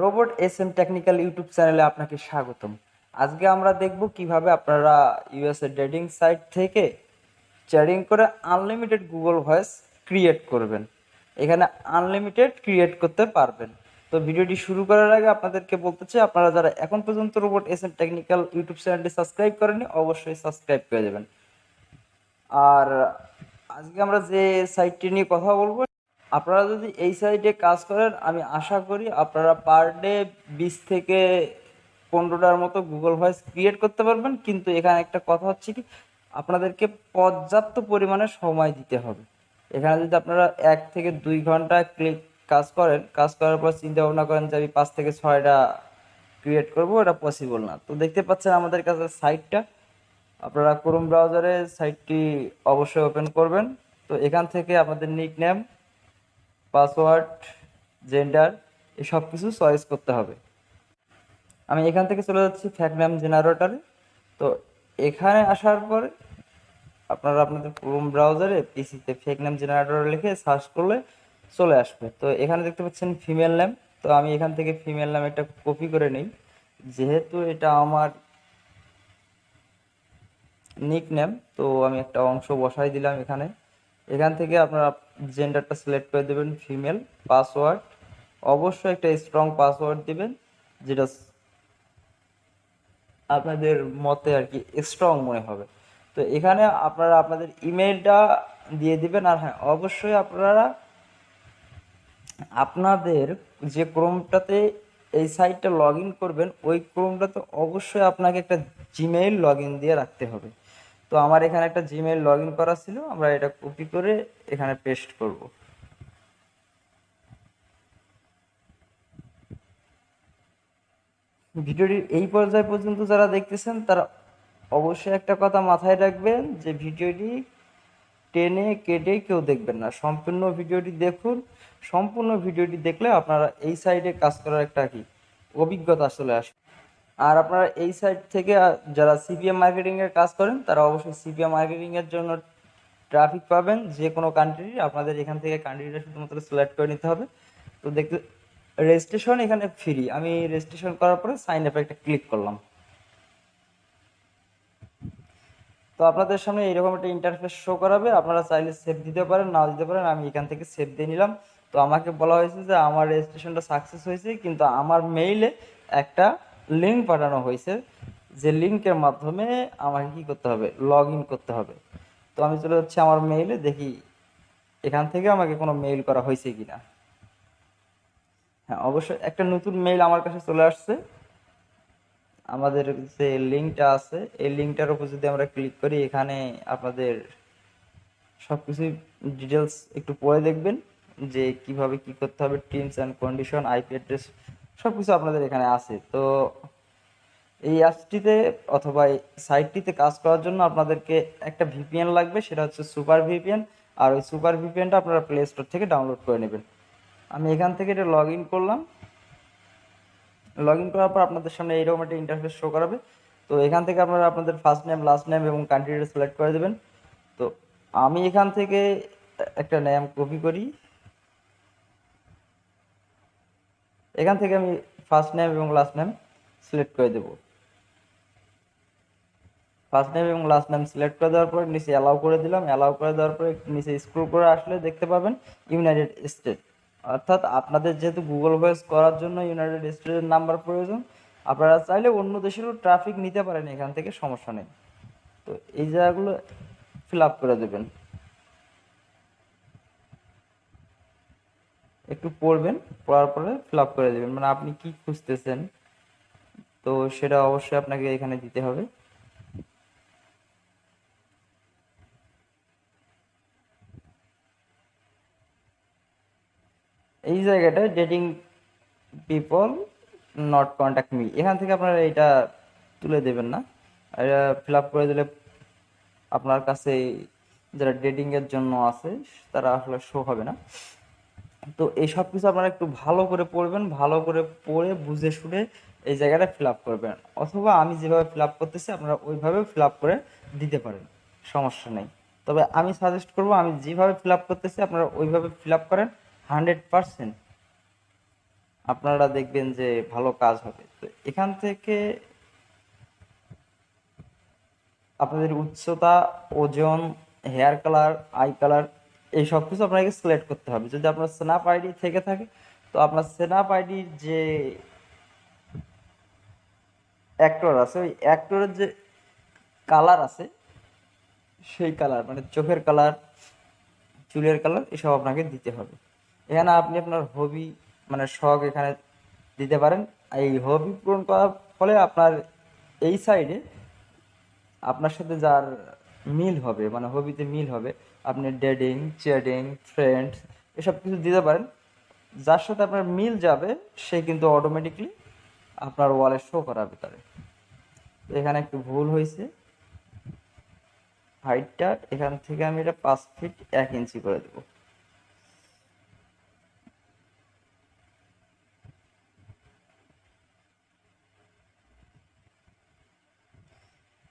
Robot S M technical YouTube চ্যানেলে আপনাকে স্বাগতম। আজকে আমরা দেখব কীভাবে আপনারা ইউএসএ ডেটিং সাইট থেকে চ্যাটিং করে আনলিমিটেড গুগল ভয়েস ক্রিয়েট করবেন। এখানে আনলিমিটেড ক্রিয়েট করতে পারবেন। তো ভিডিওটি শুরু করার আগে আপনাদেরকে বলতে চাই, আপনারা যারা এখন পর্যন্ত robot S M technical YouTube চ্যানেলটি সাবস্ক্রাইব করেনি অবশ্যই সাবস্ক্রাইব করে দেবেন। আর আজকে আমরা যে সাইটটি নিয়ে কথা বলব আপনারা যদি এই সাইটে কাজ করেন, আমি আশা করি আপনারা পার ডে বিশ থেকে পনেরোটার মতো গুগল ভয়েস ক্রিয়েট করতে পারবেন। কিন্তু এখানে একটা কথা হচ্ছে কি, আপনাদেরকে পর্যাপ্ত পরিমাণে সময় দিতে হবে। এখানে যদি আপনারা এক থেকে দুই ঘণ্টা ক্লিক কাজ করেন, কাজ করার পর চিন্তা ভাবনা করেন যে আমি পাঁচ থেকে ছয়টা ক্রিয়েট করব, এটা পসিবল না। তো দেখতে পাচ্ছেন আমাদের কাছে সাইটটা আপনারা ক্রোম ব্রাউজারে সাইটটি অবশ্যই ওপেন করবেন। তো এখান থেকে আমাদের নিক নেম পাসওয়ার্ড, জেন্ডার এই সব কিছু চয়েস করতে হবে। আমি এখান থেকে চলে যাচ্ছি ফ্যাক নেম জেনারেটরে তো এখানে আসার পরে আপনারা আপনাদের ক্রোম ব্রাউজারে পিসিতে ফেক নেম জেনারেটর লিখে সার্চ করলে চলে আসবে। তো এখানে দেখতে পাচ্ছেন ফিমেল নেম। তো আমি এখান থেকে ফিমেল নাম একটা কপি করে নিই। যেহেতু এটা আমার নিক নেম তো আমি একটা অংশ বসাই দিলাম এখানে। এখান থেকে আপনারা জেন্ডারটা সিলেক্ট করে দেবেন ফিমেল পাসওয়ার্ড অবশ্যই একটা স্ট্রং পাসওয়ার্ড দিবেন, যেটা আপনাদের মতে আর কি স্ট্রং মনে হবে। তো এখানে আপনারা আপনাদের ইমেলটা দিয়ে দিবেন, আর হ্যাঁ অবশ্যই আপনারা আপনাদের যে ক্রোমটাতে এই সাইটটা লগ করবেন, ওই ক্রোমটাতে অবশ্যই আপনাকে একটা জিমেইল লগ দিয়ে রাখতে হবে। তো আমার এখানে একটা জিমেইল লগ ইন করা ছিল, আমরা এটা কপি করে এখানে পেস্ট করব। ভিডিওটি এই পর্যায় পর্যন্ত যারা দেখতেছেন, তারা অবশ্যই একটা কথা মাথায় রাখবেন যে ভিডিওটি টেনে কেটে কেউ দেখবেন না। সম্পূর্ণ ভিডিওটি দেখুন, সম্পূর্ণ ভিডিওটি দেখলে আপনারা এই সাইডে কাজ করার একটা কি অভিজ্ঞতা আসলে আসবে। আর আপনারা এই সাইট থেকে যারা সিপিএম মার্কেটিং এর কাজ করেন, তারা অবশ্যই সিপিএম মার্কেটিং এর জন্য ট্রাফিক পাবেন। যে কোনো কান্ট্রির আপনাদের এখান থেকে কান্ট্রিটা শুধুমাত্র সিলেক্ট করে নিতে হবে। তো দেখতে রেজিস্ট্রেশন এখানে ফ্রি আমি রেজিস্ট্রেশন করার পরে সাইন আপে একটা ক্লিক করলাম। তো আপনাদের সামনে এরকম একটা ইন্টারফেস শো করাবে। আপনারা চাইলে সেভ দিতে পারেন, নাও দিতে পারেন। আমি এখান থেকে সেভ দিয়ে নিলাম। তো আমাকে বলা হয়েছে যে, আমার রেজিস্ট্রেশনটা সাকসেস হয়েছে, কিন্তু আমার মেইলে একটা লিঙ্ক পাঠানো হয়েছে, যে লিঙ্কের মাধ্যমে আমাকে কি করতে হবে? লগ করতে হবে। তো আমি চলে যাচ্ছি আমার মেইলে দেখি এখান থেকে আমাকে কোনো মেইল করা হয়েছে কিনা। হ্যাঁ অবশ্যই একটা নতুন মেইল আমার কাছে চলে আসছে। আমাদের যে লিঙ্কটা আছে, এই লিঙ্কটার উপর যদি আমরা ক্লিক করি, এখানে আপনাদের সব কিছুই ডিটেলস একটু পড়ে দেখবেন, যে কীভাবে কি করতে হবে terms and condition IP address সব কিছু আপনাদের এখানে আছে। তো এই অ্যাপসটিতে অথবা এই সাইটটিতে কাজ করার জন্য আপনাদেরকে একটা ভিপিএন লাগবে, সেটা হচ্ছে সুপার ভিপিএন। আর ওই সুপার ভিপিএনটা আপনারা প্লে স্টোর থেকে ডাউনলোড করে নেবেন। আমি এখান থেকে এটা লগ করলাম। লগ করার পর আপনাদের সামনে এইরকম একটা ইন্টারফেস শো করাবে। তো এখান থেকে আপনারা আপনাদের ফার্স্ট নেম লাস্ট নেম এবং কান্ট্রিটা সিলেক্ট করে দেবেন। তো আমি এখান থেকে একটা নেম কপি করি। এখান থেকে আমি ফার্স্ট নেম এবং লাস্ট নেম সিলেক্ট করে দেব। ফার্স্ট নেম এবং লাস্ট নেম সিলেক্ট করে দেওয়ার পরে নিচে অ্যালাউ করে দিলাম। অ্যালাউ করে দেওয়ার পরে নিচে স্ক্রল করে আসলে দেখতে পাবেন ইউনাইটেড স্টেট অর্থাৎ আপনাদের যেহেতু গুগল ভয়েস করার জন্য ইউনাইটেড স্টেটের নাম্বার প্রয়োজন, আপনারা চাইলে অন্য দেশেরও ট্রাফিক নিতে পারেন এখান থেকে, সমস্যা নেই। তো এই জায়গাগুলো ফিল আপ করে দেবেন। একটু পড়বেন, পড়ার পরে ফিল আপ করে দেবেন। মানে আপনি কি খুঁজতেছেন, তো সেটা অবশ্যই আপনাকে এখানে দিতে হবে। এই জায়গাটায় dating people not contact me এখান থেকে আপনারা এটা তুলে দেবেন না। এটা ফিল আপ করে দিলে আপনার কাছে যারা ডেটিং এর জন্য আছে, তারা আসলে শো হবে না। তো এই সব কিছু আপনারা একটু ভালো করে পড়বেন, ভালো করে পড়ে বুঝে শুনে এই জায়গাটা ফিল আপ করবেন। অথবা আমি যেভাবে ফিল আপ করতেছি, আপনারা ওইভাবে ফিল আপ করে দিতে পারেন, সমস্যা নেই। তবে আমি সাজেস্ট করব, আমি যেভাবে ফিল আপ করতেছি, আপনারা ওইভাবে ফিল আপ করেন হান্ড্রেড পারসেন্ট আপনারা দেখবেন যে ভালো কাজ হবে। তো এখান থেকে আপনাদের উচ্চতা, ওজন হেয়ার কালার আই কালার এই সব কিছু আপনাকে সিলেক্ট করতে হবে। যদি আপনার স্ন্যাপ আইডি থেকে থাকে, তো আপনার স্ন্যাপ আইডির যে অ্যাক্টর আছে, ওই অ্যাক্টরের যে কালার আছে, সেই কালার মানে চোখের কালার চুলের কালার এসব আপনাকে দিতে হবে। এখানে আপনি আপনার হবি মানে শখ এখানে দিতে পারেন। এই হবি পূরণ করার ফলে আপনার এই সাইডে আপনার সাথে যার মিল হবে মানে হবিতে মিল হবে আপনি ডেডিং চেডিং ফ্রেন্ড এসব কিছু দিতে পারেন। যার সাথে আপনার মিল যাবে, সে কিন্তু অটোমেটিকলি আপনার ওয়ালে শো করাবে তারে। তো এখানে একটু ভুল হয়েছে। হাইটটা এখান থেকে আমি এটা পাঁচ ফিট এক ইঞ্চি করে দেবো।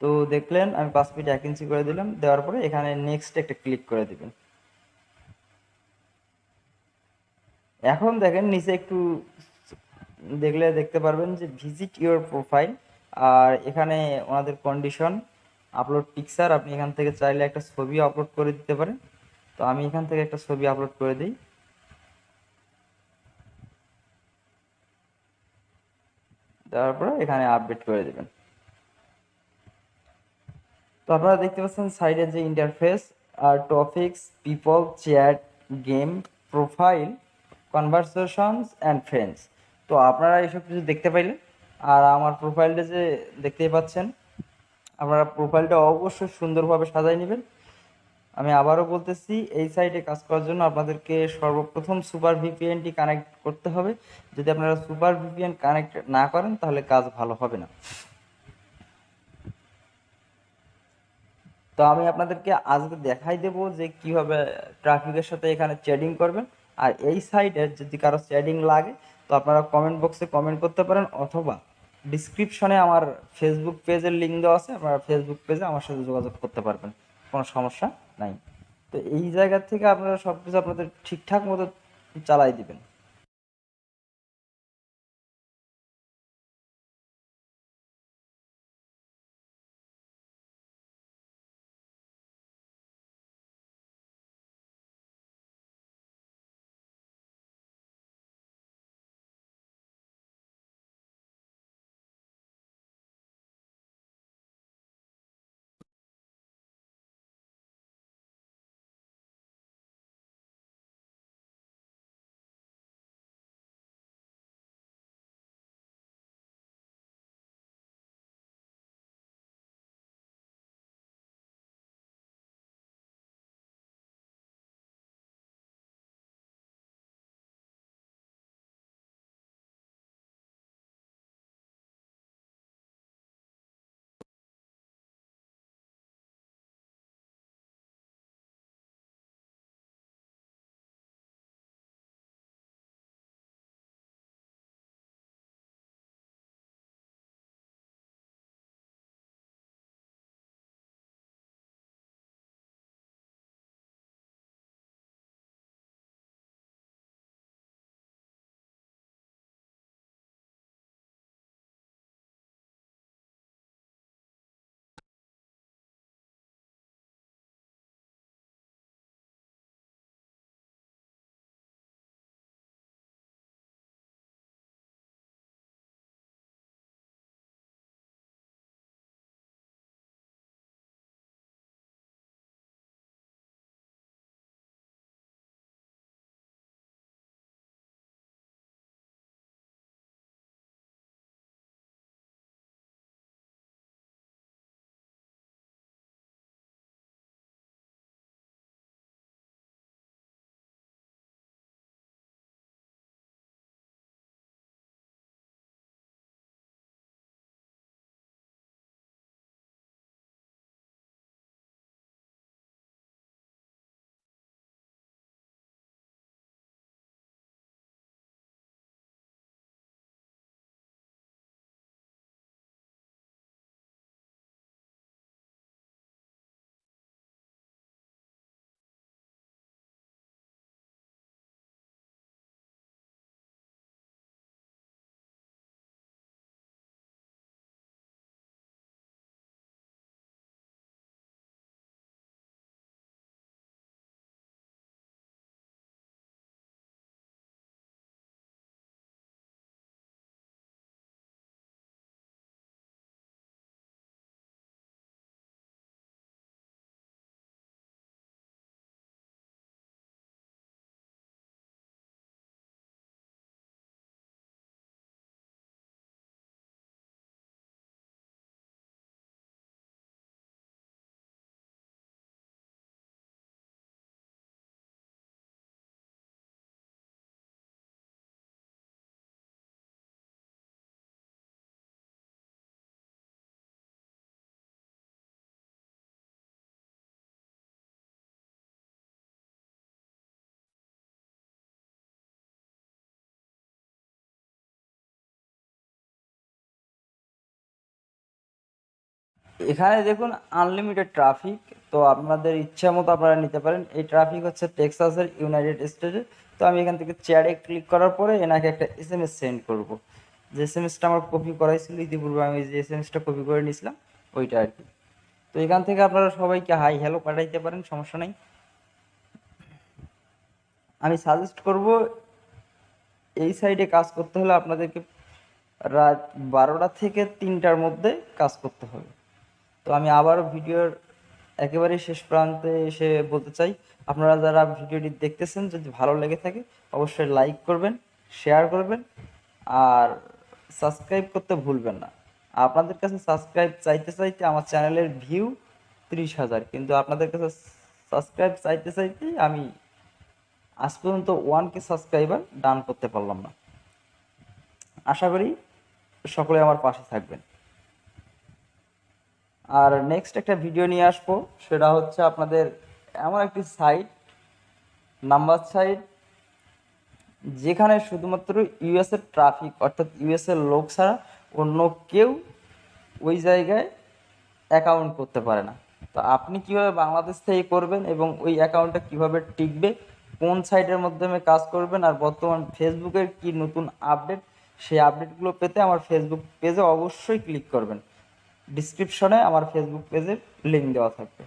তো দেখলেন, আমি পাঁচ ফিট এক ইঞ্চি করে দিলাম, দেওয়ার পরে এখানে নেক্সট একটা ক্লিক করে দিবেন। এখন দেখেন, নিচে একটু দেখলে দেখতে পারবেন যে ভিজিট ইউর প্রোফাইল আর এখানে ওনাদের কন্ডিশন আপলোড পিকচার আপনি এখান থেকে চাইলে একটা ছবি আপলোড করে দিতে পারেন। তো আমি এখান থেকে একটা ছবি আপলোড করে দিই। দেওয়ার পরে এখানে আপডেট করে দেবেন। তো আপনারা দেখতে পাচ্ছেন সাইডে যে interface R topics people chat game profile conversations and friends তো আপনারা এইসব কিছু দেখতে পাইলেন আর আমার প্রোফাইলটা যে দেখতেই পাচ্ছেন, আপনারা প্রোফাইলটা অবশ্যই সুন্দরভাবে সাজাই নেবেন। আমি আবারও বলতেছি, এই সাইটে কাজ করার জন্য আপনাদেরকে সর্বপ্রথম সুপার ভিপিএনটি কানেক্ট করতে হবে। যদি আপনারা সুপার ভিপিএন কানেক্ট না করেন, তাহলে কাজ ভালো হবে না। তো আমি আপনাদেরকে আজকে দেখাই দেব যে কীভাবে ট্রাফিকের সাথে এখানে চ্যাটিং করবেন। আর এই সাইটে যদি কারও চ্যাটিং লাগে, তো আপনারা কমেন্ট বক্সে কমেন্ট করতে পারেন, অথবা ডিসক্রিপশনে আমার ফেসবুক পেজের লিঙ্ক দেওয়া আছে, আপনারা ফেসবুক পেজে আমার সাথে যোগাযোগ করতে পারবেন। কোনো সমস্যা নাই। তো এই জায়গা থেকে আপনারা সব কিছু আপনাদের ঠিকঠাক মতো চালাই দিবেন। এখানে দেখুন আনলিমিটেড ট্রাফিক তো আপনাদের ইচ্ছা মতো আপনারা নিতে পারেন। এই ট্রাফিক হচ্ছে টেক্সাসের ইউনাইটেড স্টেটে তো আমি এখান থেকে চেয়ারে ক্লিক করার পরে এনাকে একটা এস এম এস সেন্ড করব। যে এস এম এসটা আমার কপি করাই ছিল ইতিপূর্বে আমি যে এস এম এসটা কপি করে নিয়েছিলাম, ওইটা আর কি। তো এখান থেকে আপনারা সবাইকে হাই হ্যালো পাঠাইতে পারেন, সমস্যা নেই। আমি সাজেস্ট করব, এই সাইডে কাজ করতে হলে আপনাদেরকে রাত বারোটা থেকে তিনটার মধ্যে কাজ করতে হবে। তো আমি আবারও ভিডিওর একেবারে শেষ প্রান্তে এসে বলতে চাই, আপনারা যারা ভিডিওটি দেখতেছেন, যদি ভালো লেগে থাকে, অবশ্যই লাইক করবেন, শেয়ার করবেন, আর সাবস্ক্রাইব করতে ভুলবেন না। আপনাদের কাছে সাবস্ক্রাইব চাইতে চাইতে আমার চ্যানেলের ভিউ ত্রিশ হাজার, কিন্তু আপনাদের কাছে সাবস্ক্রাইব চাইতে চাইতে আমি আজ পর্যন্ত ওয়ান কে সাবস্ক্রাইবার ডান করতে পারলাম না। আশা করি সকলে আমার পাশে থাকবেন। আর নেক্সট একটা ভিডিও নিয়ে আসব, সেটা হচ্ছে আপনাদের এমন একটি সাইট নাম্বার সাইট যেখানে শুধুমাত্র ইউএস এর ট্রাফিক অর্থাৎ ইউএস এর লোক ছাড়া অন্য কেউ ওই জায়গায় অ্যাকাউন্ট করতে পারে না। তো আপনি কীভাবে বাংলাদেশ থেকে করবেন এবং ওই অ্যাকাউন্টটা কীভাবে টিকবে, কোন সাইটের মাধ্যমে কাজ করবেন, আর বর্তমান ফেসবুকের কি নতুন আপডেট সেই আপডেটগুলো পেতে আমার ফেসবুক পেজে অবশ্যই ক্লিক করবেন। ডিসক্রিপশনে আমার ফেসবুক পেজের লিঙ্ক দেওয়া থাকবে।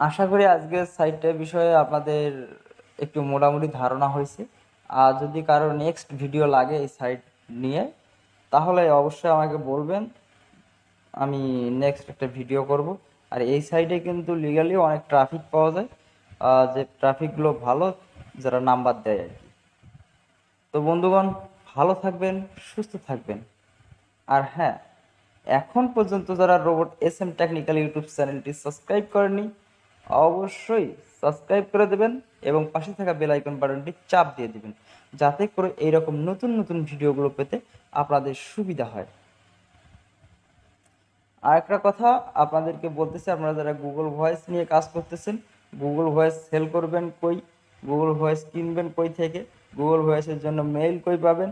আশা করি আজকের সাইটটার বিষয়ে আপনাদের একটু মোটামুটি ধারণা হয়েছে। আর যদি কারও নেক্সট ভিডিও লাগে এই সাইট নিয়ে, তাহলে অবশ্যই আমাকে বলবেন। আমি নেক্সট একটা ভিডিও করব। আর এই সাইডে কিন্তু লিগালি অনেক ট্রাফিক পাওয়া যায়। আর যে ট্রাফিকগুলো ভালো, যারা নাম্বার দেয় আর কি। তো বন্ধুগণ, ভালো থাকবেন, সুস্থ থাকবেন। আর হ্যাঁ এখন পর্যন্ত যারা robot S M technical YouTube চ্যানেলটি সাবস্ক্রাইব করেনি অবশ্যই সাবস্ক্রাইব করে দেবেন এবং পাশে থাকা বেল আইকন বাটনটি চাপ দিয়ে দিবেন, যাতে করে এইরকম নতুন নতুন ভিডিওগুলো পেতে আপনাদের সুবিধা হয়। আর একটা কথা আপনাদেরকে বলতেছি, আপনারা যারা গুগল ভয়েস নিয়ে কাজ করতেছেন গুগল ভয়েস সেল করবেন কই? গুগল ভয়েস কিনবেন কই থেকে? গুগল ভয়েসের জন্য মেইল কই পাবেন?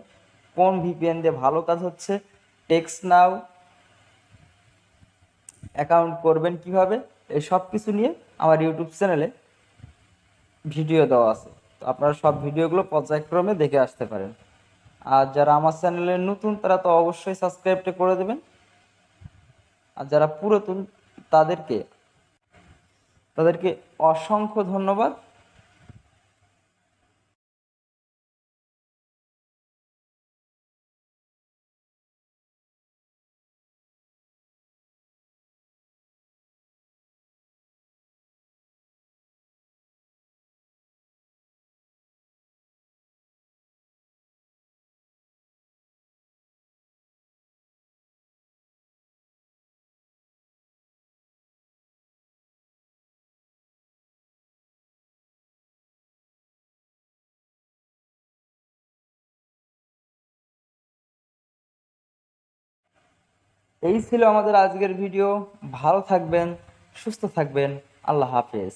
কোন ভিপিএন দিয়ে ভালো কাজ হচ্ছে? টেক্স নাও অ্যাকাউন্ট করবেন কীভাবে? এই সব কিছু নিয়ে আমার ইউটিউব চ্যানেলে ভিডিও দেওয়া আছে। তো আপনারা সব ভিডিওগুলো পর্যায়ক্রমে দেখে আসতে পারেন। আর যারা আমার চ্যানেলে নতুন, তারা তো অবশ্যই সাবস্ক্রাইবটা করে দেবেন। আর যারা পুরাতন, তাদেরকে তাদেরকে অসংখ্য ধন্যবাদ। এই ছিল আমাদের আজকের ভিডিও। ভালো থাকবেন সুস্থ থাকবেন। আল্লাহ হাফেজ।